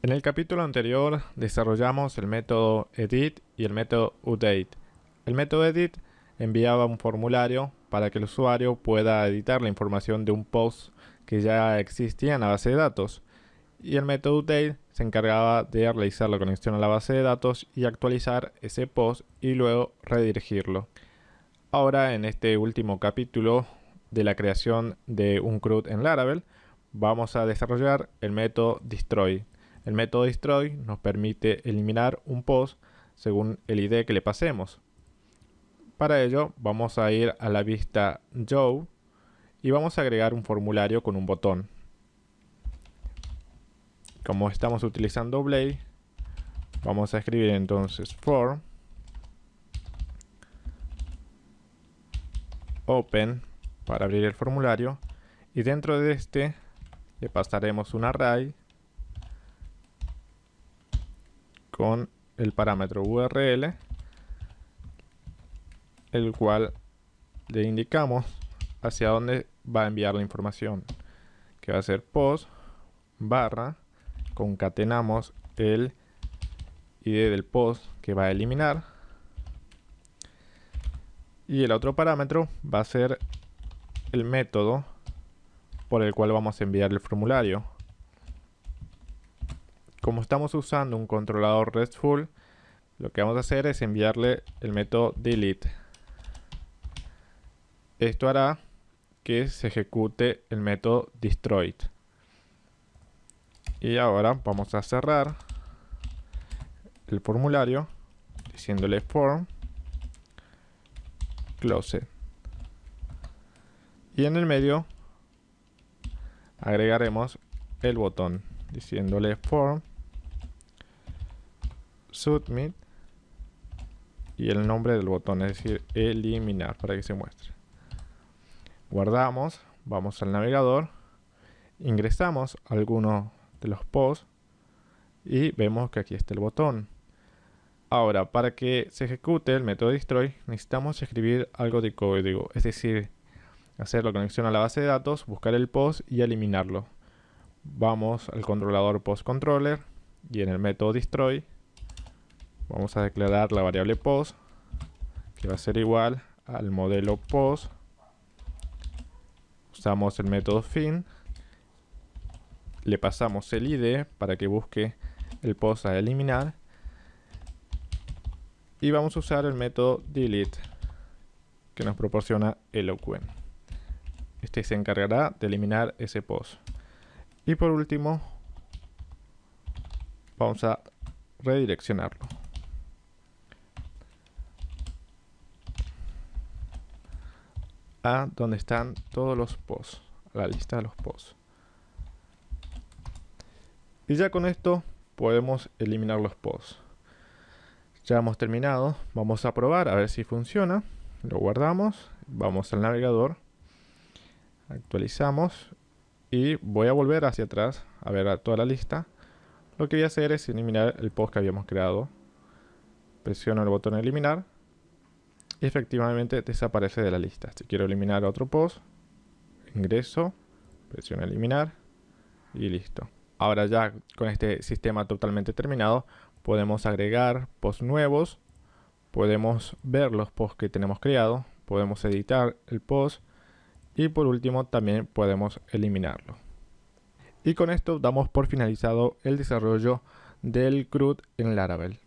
En el capítulo anterior desarrollamos el método edit y el método update. El método edit enviaba un formulario para que el usuario pueda editar la información de un post que ya existía en la base de datos. Y el método update se encargaba de realizar la conexión a la base de datos y actualizar ese post y luego redirigirlo. Ahora en este último capítulo de la creación de un CRUD en Laravel vamos a desarrollar el método destroy. El método destroy nos permite eliminar un post según el ID que le pasemos. Para ello vamos a ir a la vista Joe y vamos a agregar un formulario con un botón. Como estamos utilizando Blade, vamos a escribir entonces form open para abrir el formulario y dentro de este le pasaremos un array con el parámetro URL, el cual le indicamos hacia dónde va a enviar la información, que va a ser post barra, concatenamos el ID del post que va a eliminar, y el otro parámetro va a ser el método por el cual vamos a enviar el formulario. Como estamos usando un controlador RESTful, lo que vamos a hacer es enviarle el método delete. Esto hará que se ejecute el método destroy. Y ahora vamos a cerrar el formulario diciéndole form close. Y en el medio agregaremos el botón diciéndole form submit y el nombre del botón, es decir, eliminar para que se muestre. Guardamos, vamos al navegador, ingresamos alguno de los posts y vemos que aquí está el botón. Ahora, para que se ejecute el método destroy, necesitamos escribir algo de código, es decir, hacer la conexión a la base de datos, buscar el post y eliminarlo. Vamos al controlador post controller y en el método destroy vamos a declarar la variable post que va a ser igual al modelo post. Usamos el método fin. Le pasamos el id para que busque el post a eliminar. Y vamos a usar el método delete que nos proporciona el OQN este se encargará de eliminar ese post. Y por último vamos a redireccionarlo a donde están todos los posts, la lista de los posts. Y ya con esto podemos eliminar los posts. Ya hemos terminado, vamos a probar a ver si funciona. Lo guardamos, vamos al navegador, actualizamos y voy a volver hacia atrás a ver a toda la lista. Lo que voy a hacer es eliminar el post que habíamos creado. Presiono el botón eliminar efectivamente desaparece de la lista. Si quiero eliminar otro post, ingreso, presiono eliminar y listo. Ahora ya con este sistema totalmente terminado, podemos agregar posts nuevos, podemos ver los posts que tenemos creado, podemos editar el post y por último también podemos eliminarlo. Y con esto damos por finalizado el desarrollo del CRUD en Laravel.